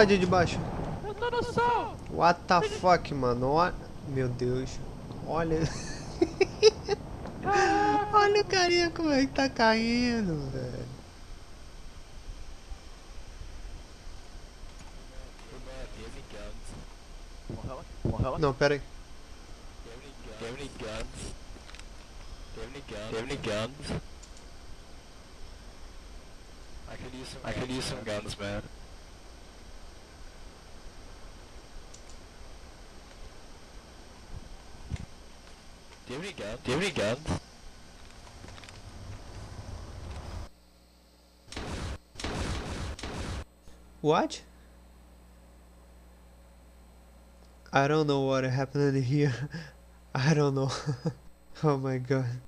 Cadê de baixo? Eu tô no sol! What the fuck, mano? Ó- Meu Deus. Olha. Olha o carinha como é que tá caindo, velho. Não, pera aí. I could use some guns, man. Do you have any guns? Do you have any guns? What? I don't know what happened here. I don't know. oh my god.